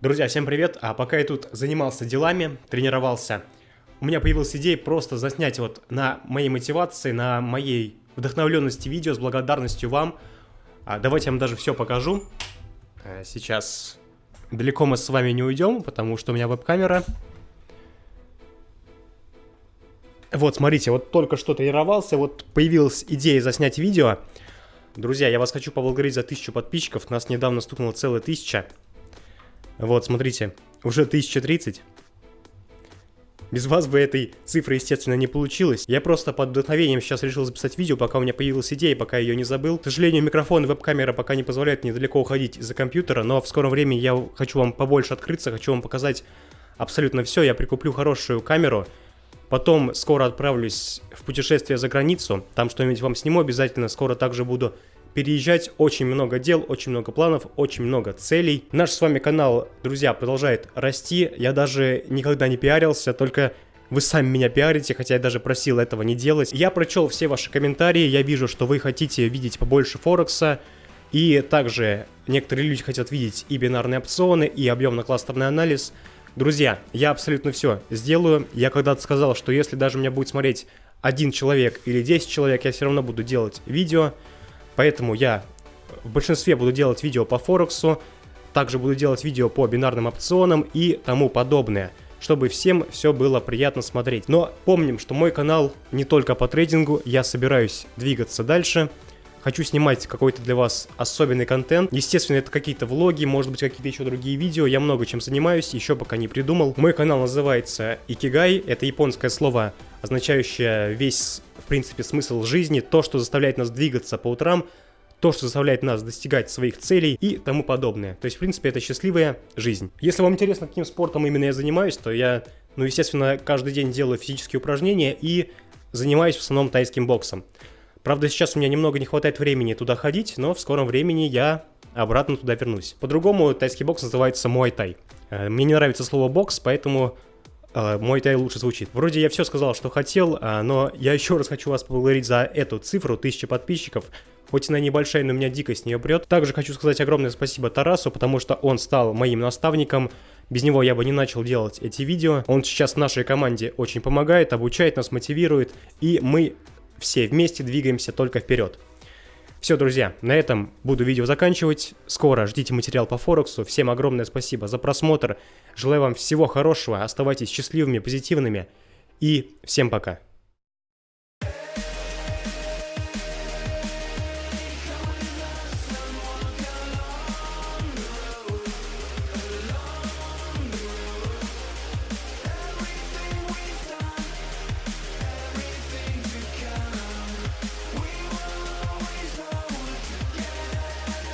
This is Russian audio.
Друзья, всем привет! А пока я тут занимался делами, тренировался, у меня появилась идея просто заснять вот на моей мотивации, на моей вдохновленности видео с благодарностью вам. А давайте я вам даже все покажу. А сейчас далеко мы с вами не уйдем, потому что у меня веб-камера. Вот, смотрите, вот только что тренировался, вот появилась идея заснять видео. Друзья, я вас хочу поблагодарить за тысячу подписчиков, нас недавно стукнуло целая тысяча. Вот, смотрите, уже 1030. Без вас бы этой цифры, естественно, не получилось. Я просто под вдохновением сейчас решил записать видео, пока у меня появилась идея, пока ее не забыл. К сожалению, микрофон и веб-камера пока не позволяют мне далеко уходить из-за компьютера, но в скором времени я хочу вам побольше открыться, хочу вам показать абсолютно все. Я прикуплю хорошую камеру, потом скоро отправлюсь в путешествие за границу, там что-нибудь вам сниму обязательно, скоро также буду переезжать, очень много дел, очень много планов, очень много целей. Наш с вами канал, друзья, продолжает расти. Я даже никогда не пиарился, только вы сами меня пиарите, хотя я даже просил этого не делать. Я прочел все ваши комментарии, я вижу, что вы хотите видеть побольше Форекса. И также некоторые люди хотят видеть и бинарные опционы, и объемно-кластерный анализ. Друзья, я абсолютно все сделаю. Я когда-то сказал, что если даже меня будет смотреть один человек или 10 человек, я все равно буду делать видео. Поэтому я в большинстве буду делать видео по Форексу, также буду делать видео по бинарным опционам и тому подобное, чтобы всем все было приятно смотреть. Но помним, что мой канал не только по трейдингу, я собираюсь двигаться дальше. Хочу снимать какой-то для вас особенный контент. Естественно, это какие-то влоги, может быть, какие-то еще другие видео. Я много чем занимаюсь, еще пока не придумал. Мой канал называется Икигай. Это японское слово, означающее весь принципе, смысл жизни, то, что заставляет нас двигаться по утрам, то, что заставляет нас достигать своих целей и тому подобное. То есть, в принципе, это счастливая жизнь. Если вам интересно, каким спортом именно я занимаюсь, то я, ну, естественно, каждый день делаю физические упражнения и занимаюсь в основном тайским боксом. Правда, сейчас у меня немного не хватает времени туда ходить, но в скором времени я обратно туда вернусь. По-другому тайский бокс называется мой тай. Э, мне не нравится слово бокс, поэтому мой тай лучше звучит. Вроде я все сказал, что хотел, а, но я еще раз хочу вас поблагодарить за эту цифру, 1000 подписчиков. Хоть она небольшая, но меня дико с нее прет. Также хочу сказать огромное спасибо Тарасу, потому что он стал моим наставником. Без него я бы не начал делать эти видео. Он сейчас нашей команде очень помогает, обучает нас, мотивирует. И мы все вместе двигаемся только вперед. Все, друзья, на этом буду видео заканчивать. Скоро ждите материал по Форексу. Всем огромное спасибо за просмотр. Желаю вам всего хорошего. Оставайтесь счастливыми, позитивными. И всем пока.